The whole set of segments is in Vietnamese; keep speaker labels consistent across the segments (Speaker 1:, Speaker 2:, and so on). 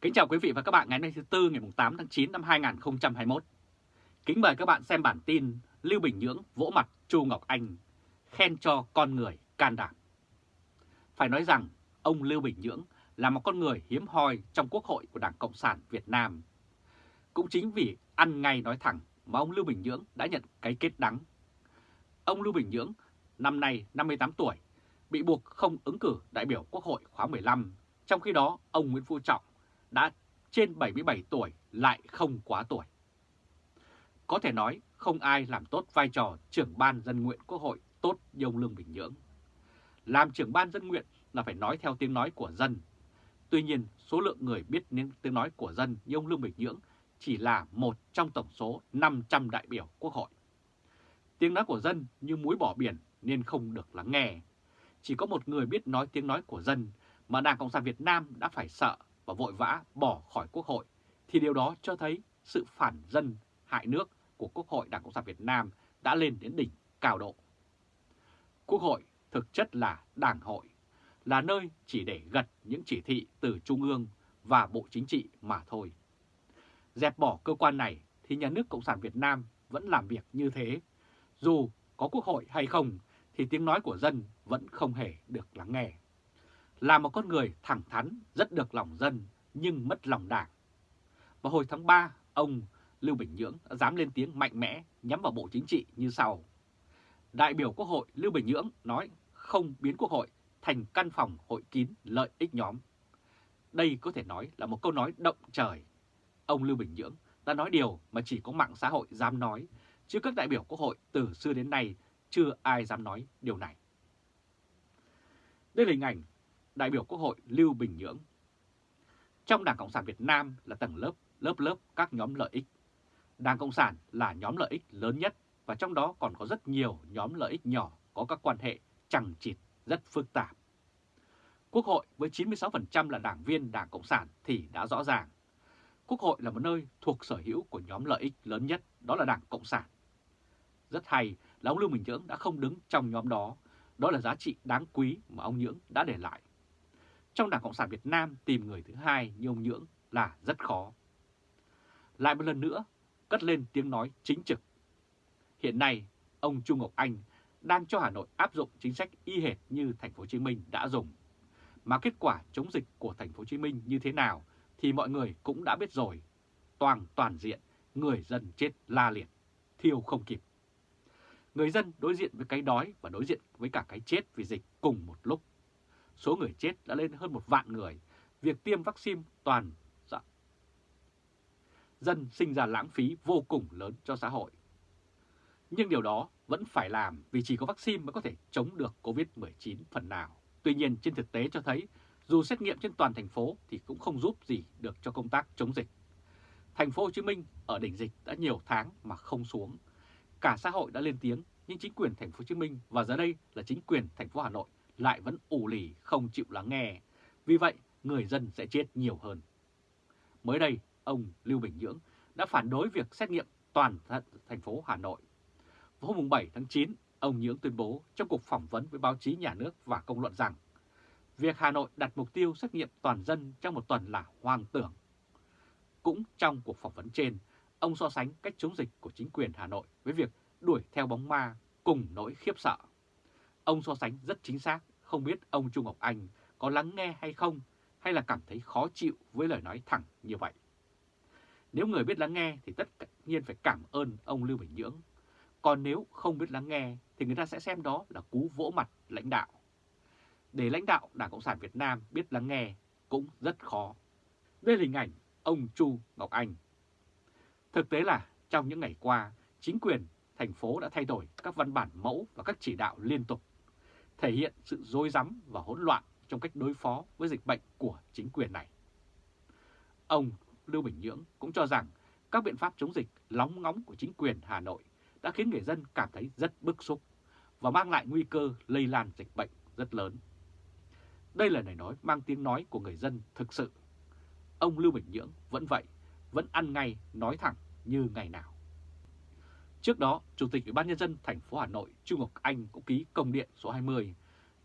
Speaker 1: Kính chào quý vị và các bạn ngày hôm nay thứ Tư ngày 8 tháng 9 năm 2021. Kính mời các bạn xem bản tin Lưu Bình Nhưỡng vỗ mặt Chu Ngọc Anh, khen cho con người can đảm. Phải nói rằng ông Lưu Bình Nhưỡng là một con người hiếm hoi trong Quốc hội của Đảng Cộng sản Việt Nam. Cũng chính vì ăn ngay nói thẳng mà ông Lưu Bình Nhưỡng đã nhận cái kết đắng. Ông Lưu Bình Nhưỡng năm nay 58 tuổi, bị buộc không ứng cử đại biểu Quốc hội khóa 15, trong khi đó ông Nguyễn Phú Trọng đã trên 77 tuổi lại không quá tuổi. Có thể nói không ai làm tốt vai trò trưởng ban dân nguyện Quốc hội tốt như ông Lương Bình Nhưỡng. Làm trưởng ban dân nguyện là phải nói theo tiếng nói của dân. Tuy nhiên, số lượng người biết tiếng nói của dân như ông Lương Bình Nhưỡng chỉ là một trong tổng số 500 đại biểu Quốc hội. Tiếng nói của dân như muối bỏ biển nên không được lắng nghe. Chỉ có một người biết nói tiếng nói của dân mà Đảng Cộng sản Việt Nam đã phải sợ và vội vã bỏ khỏi Quốc hội, thì điều đó cho thấy sự phản dân hại nước của Quốc hội Đảng Cộng sản Việt Nam đã lên đến đỉnh cao độ. Quốc hội thực chất là đảng hội, là nơi chỉ để gật những chỉ thị từ Trung ương và Bộ Chính trị mà thôi. Dẹp bỏ cơ quan này thì nhà nước Cộng sản Việt Nam vẫn làm việc như thế. Dù có quốc hội hay không thì tiếng nói của dân vẫn không hề được lắng nghe là một con người thẳng thắn, rất được lòng dân nhưng mất lòng đảng. Vào hồi tháng 3, ông Lưu Bình Nhưỡng đã dám lên tiếng mạnh mẽ nhắm vào Bộ Chính trị như sau. Đại biểu Quốc hội Lưu Bình Nhưỡng nói không biến Quốc hội thành căn phòng hội kín lợi ích nhóm. Đây có thể nói là một câu nói động trời. Ông Lưu Bình Nhưỡng đã nói điều mà chỉ có mạng xã hội dám nói, chứ các đại biểu Quốc hội từ xưa đến nay chưa ai dám nói điều này. Đây là hình ảnh đại biểu Quốc hội Lưu Bình Nhưỡng. Trong Đảng Cộng sản Việt Nam là tầng lớp, lớp lớp các nhóm lợi ích. Đảng Cộng sản là nhóm lợi ích lớn nhất và trong đó còn có rất nhiều nhóm lợi ích nhỏ có các quan hệ chẳng chịt rất phức tạp. Quốc hội với 96% là đảng viên Đảng Cộng sản thì đã rõ ràng. Quốc hội là một nơi thuộc sở hữu của nhóm lợi ích lớn nhất, đó là Đảng Cộng sản. Rất hay là ông Lưu Bình Nhưỡng đã không đứng trong nhóm đó, đó là giá trị đáng quý mà ông Nhưỡng đã để lại trong Đảng Cộng sản Việt Nam tìm người thứ hai như ông Nhưỡng là rất khó. Lại một lần nữa, cất lên tiếng nói chính trực. Hiện nay, ông Trung Ngọc Anh đang cho Hà Nội áp dụng chính sách y hệt như thành phố Hồ Chí Minh đã dùng. Mà kết quả chống dịch của thành phố Hồ Chí Minh như thế nào thì mọi người cũng đã biết rồi. Toàn toàn diện, người dân chết la liệt, thiêu không kịp. Người dân đối diện với cái đói và đối diện với cả cái chết vì dịch cùng một lúc số người chết đã lên hơn một vạn người, việc tiêm vaccine toàn dạ. dân sinh ra lãng phí vô cùng lớn cho xã hội. Nhưng điều đó vẫn phải làm vì chỉ có vaccine mới có thể chống được Covid-19 phần nào. Tuy nhiên trên thực tế cho thấy dù xét nghiệm trên toàn thành phố thì cũng không giúp gì được cho công tác chống dịch. Thành phố Hồ Chí Minh ở đỉnh dịch đã nhiều tháng mà không xuống. Cả xã hội đã lên tiếng nhưng chính quyền thành phố Hồ Chí Minh và giờ đây là chính quyền thành phố Hà Nội lại vẫn ủ lì không chịu lắng nghe. Vì vậy, người dân sẽ chết nhiều hơn. Mới đây, ông Lưu Bình Nhưỡng đã phản đối việc xét nghiệm toàn thành phố Hà Nội. Vào hôm 7 tháng 9, ông Nhưỡng tuyên bố trong cuộc phỏng vấn với báo chí nhà nước và công luận rằng việc Hà Nội đặt mục tiêu xét nghiệm toàn dân trong một tuần là hoang tưởng. Cũng trong cuộc phỏng vấn trên, ông so sánh cách chống dịch của chính quyền Hà Nội với việc đuổi theo bóng ma cùng nỗi khiếp sợ. Ông so sánh rất chính xác, không biết ông Trung Ngọc Anh có lắng nghe hay không, hay là cảm thấy khó chịu với lời nói thẳng như vậy. Nếu người biết lắng nghe thì tất nhiên phải cảm ơn ông Lưu Bình Nhưỡng. Còn nếu không biết lắng nghe thì người ta sẽ xem đó là cú vỗ mặt lãnh đạo. Để lãnh đạo Đảng Cộng sản Việt Nam biết lắng nghe cũng rất khó. Đây là hình ảnh ông Chu Ngọc Anh. Thực tế là trong những ngày qua, chính quyền thành phố đã thay đổi các văn bản mẫu và các chỉ đạo liên tục, thể hiện sự dối rắm và hỗn loạn trong cách đối phó với dịch bệnh của chính quyền này. Ông Lưu Bình Nhưỡng cũng cho rằng các biện pháp chống dịch lóng ngóng của chính quyền Hà Nội đã khiến người dân cảm thấy rất bức xúc và mang lại nguy cơ lây lan dịch bệnh rất lớn. Đây là lời nói mang tiếng nói của người dân thực sự. Ông Lưu Bình Nhưỡng vẫn vậy, vẫn ăn ngay, nói thẳng như ngày nào. Trước đó, Chủ tịch Ủy ban nhân dân thành phố Hà Nội Trung Ngọc Anh cũng ký công điện số 20,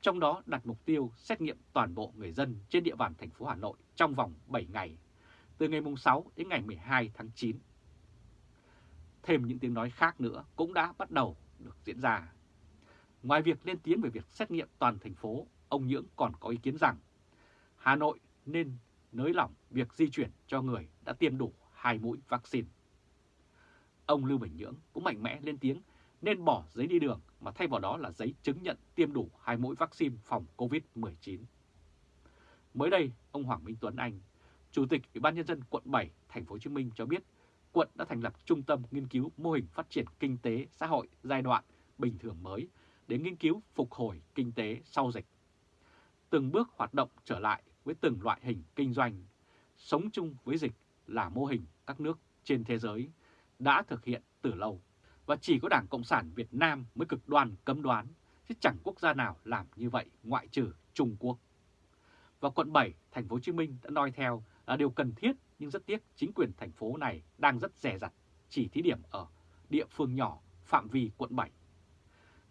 Speaker 1: trong đó đặt mục tiêu xét nghiệm toàn bộ người dân trên địa bàn thành phố Hà Nội trong vòng 7 ngày từ ngày 6 đến ngày 12 tháng 9. Thêm những tiếng nói khác nữa cũng đã bắt đầu được diễn ra. Ngoài việc lên tiếng về việc xét nghiệm toàn thành phố, ông Nhưỡng còn có ý kiến rằng Hà Nội nên nới lỏng việc di chuyển cho người đã tiêm đủ hai mũi vaccine. Ông Lưu Bình Nhưỡng cũng mạnh mẽ lên tiếng nên bỏ giấy đi đường mà thay vào đó là giấy chứng nhận tiêm đủ hai mũi vaccine phòng COVID-19. Mới đây, ông Hoàng Minh Tuấn Anh, Chủ tịch Ủy ban nhân dân quận 7 thành phố Hồ Chí Minh cho biết, quận đã thành lập trung tâm nghiên cứu mô hình phát triển kinh tế xã hội giai đoạn bình thường mới để nghiên cứu phục hồi kinh tế sau dịch. Từng bước hoạt động trở lại với từng loại hình kinh doanh, sống chung với dịch là mô hình các nước trên thế giới đã thực hiện từ lâu. Và chỉ có Đảng Cộng sản Việt Nam mới cực đoan cấm đoán, chứ chẳng quốc gia nào làm như vậy ngoại trừ Trung Quốc. Và quận 7, thành phố Hồ Chí Minh đã nói theo là điều cần thiết nhưng rất tiếc chính quyền thành phố này đang rất rẻ rặt chỉ thí điểm ở địa phương nhỏ phạm vi quận 7.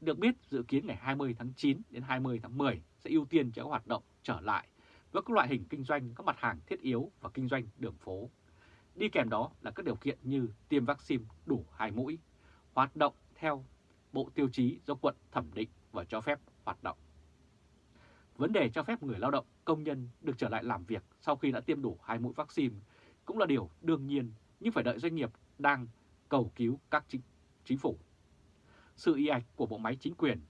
Speaker 1: Được biết dự kiến ngày 20 tháng 9 đến 20 tháng 10 sẽ ưu tiên cho các hoạt động trở lại với các loại hình kinh doanh các mặt hàng thiết yếu và kinh doanh đường phố. Đi kèm đó là các điều kiện như tiêm vaccine đủ hai mũi, hoạt động theo bộ tiêu chí do quận thẩm định và cho phép hoạt động. Vấn đề cho phép người lao động, công nhân được trở lại làm việc sau khi đã tiêm đủ hai mũi vaccine cũng là điều đương nhiên nhưng phải đợi doanh nghiệp đang cầu cứu các chính, chính phủ. Sự y ạch của bộ máy chính quyền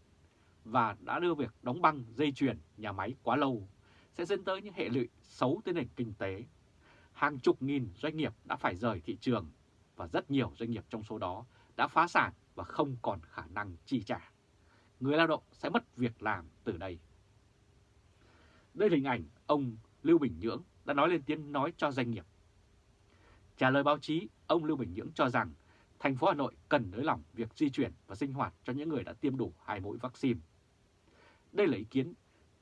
Speaker 1: và đã đưa việc đóng băng dây chuyền nhà máy quá lâu sẽ dẫn tới những hệ lụy xấu tới nền kinh tế. Hàng chục nghìn doanh nghiệp đã phải rời thị trường và rất nhiều doanh nghiệp trong số đó đã phá sản và không còn khả năng chi trả. Người lao động sẽ mất việc làm từ đây. Đây là hình ảnh ông Lưu Bình Nhưỡng đã nói lên tiếng nói cho doanh nghiệp. Trả lời báo chí, ông Lưu Bình Nhưỡng cho rằng thành phố Hà Nội cần nới lỏng việc di chuyển và sinh hoạt cho những người đã tiêm đủ hai mũi vaccine. Đây là ý kiến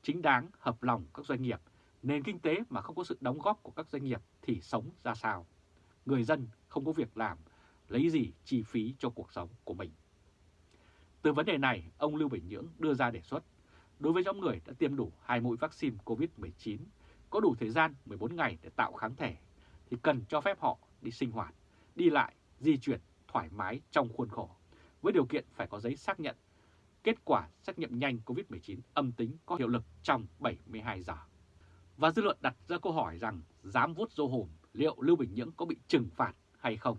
Speaker 1: chính đáng hợp lòng các doanh nghiệp, nền kinh tế mà không có sự đóng góp của các doanh nghiệp thì sống ra sao? Người dân không có việc làm, lấy gì chi phí cho cuộc sống của mình? Từ vấn đề này, ông Lưu Bình Nhưỡng đưa ra đề xuất đối với nhóm người đã tiêm đủ hai mũi vaccine COVID-19, có đủ thời gian 14 ngày để tạo kháng thể, thì cần cho phép họ đi sinh hoạt, đi lại, di chuyển thoải mái trong khuôn khổ, với điều kiện phải có giấy xác nhận kết quả xét nghiệm nhanh COVID-19 âm tính có hiệu lực trong 72 giờ. Và dư luận đặt ra câu hỏi rằng dám vuốt dâu hồn liệu Lưu Bình Nhưỡng có bị trừng phạt hay không?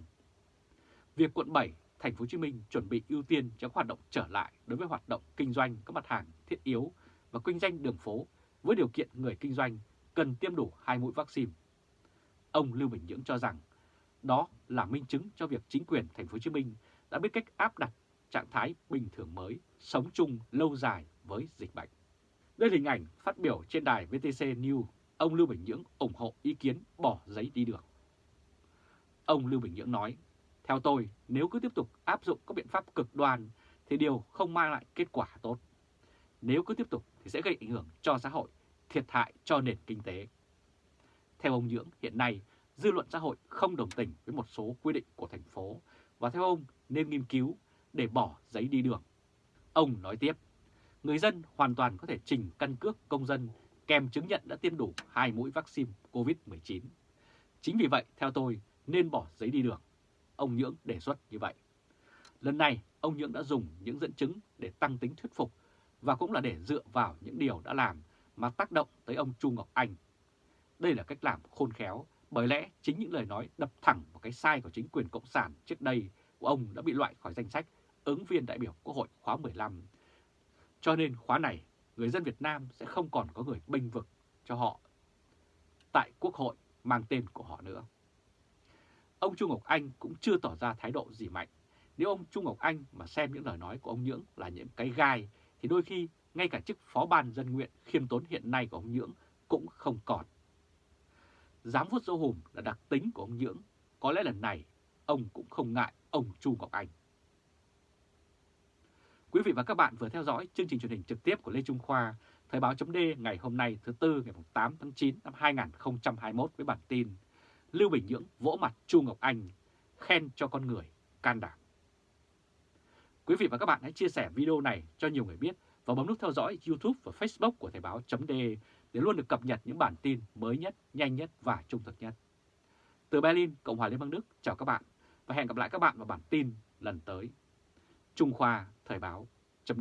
Speaker 1: Việc quận 7, thành phố Hồ Chí Minh chuẩn bị ưu tiên cho hoạt động trở lại đối với hoạt động kinh doanh các mặt hàng thiết yếu và kinh doanh đường phố với điều kiện người kinh doanh cần tiêm đủ hai mũi vaccine. Ông Lưu Bình Nhưỡng cho rằng đó là minh chứng cho việc chính quyền thành phố Hồ Chí Minh đã biết cách áp đặt trạng thái bình thường mới, sống chung lâu dài với dịch bệnh. Đây là hình ảnh phát biểu trên đài VTC News, ông Lưu Bình Nhưỡng ủng hộ ý kiến bỏ giấy đi đường. Ông Lưu Bình Nhưỡng nói, theo tôi, nếu cứ tiếp tục áp dụng các biện pháp cực đoan thì điều không mang lại kết quả tốt. Nếu cứ tiếp tục thì sẽ gây ảnh hưởng cho xã hội, thiệt hại cho nền kinh tế. Theo ông Nhưỡng, hiện nay dư luận xã hội không đồng tình với một số quy định của thành phố và theo ông nên nghiên cứu để bỏ giấy đi đường. Ông nói tiếp, người dân hoàn toàn có thể trình căn cước công dân kèm chứng nhận đã tiêm đủ hai mũi vaccine COVID-19. Chính vì vậy, theo tôi, nên bỏ giấy đi đường. Ông Nhưỡng đề xuất như vậy. Lần này, ông Nhưỡng đã dùng những dẫn chứng để tăng tính thuyết phục và cũng là để dựa vào những điều đã làm mà tác động tới ông Chu Ngọc Anh. Đây là cách làm khôn khéo, bởi lẽ chính những lời nói đập thẳng vào cái sai của chính quyền Cộng sản trước đây của ông đã bị loại khỏi danh sách ứng viên đại biểu Quốc hội khóa 15. Cho nên khóa này, người dân Việt Nam sẽ không còn có người bênh vực cho họ tại Quốc hội mang tên của họ nữa. Ông Trung Ngọc Anh cũng chưa tỏ ra thái độ gì mạnh. Nếu ông Trung Ngọc Anh mà xem những lời nói của ông Nhưỡng là những cái gai, thì đôi khi ngay cả chức phó ban dân nguyện khiêm tốn hiện nay của ông Nhưỡng cũng không còn. Dám vuốt dâu hùm là đặc tính của ông Nhưỡng, có lẽ lần này ông cũng không ngại ông Chu Ngọc Anh. Quý vị và các bạn vừa theo dõi chương trình truyền hình trực tiếp của Lê Trung Khoa, Thời báo chấm ngày hôm nay thứ Tư ngày 8 tháng 9 năm 2021 với bản tin Lưu Bình Nhưỡng vỗ mặt Chu Ngọc Anh, khen cho con người, can đảm. Quý vị và các bạn hãy chia sẻ video này cho nhiều người biết và bấm nút theo dõi YouTube và Facebook của Thời báo chấm để luôn được cập nhật những bản tin mới nhất, nhanh nhất và trung thực nhất. Từ Berlin, Cộng hòa Liên bang Đức, chào các bạn và hẹn gặp lại các bạn vào bản tin lần tới. Trung Khoa Thời báo chấm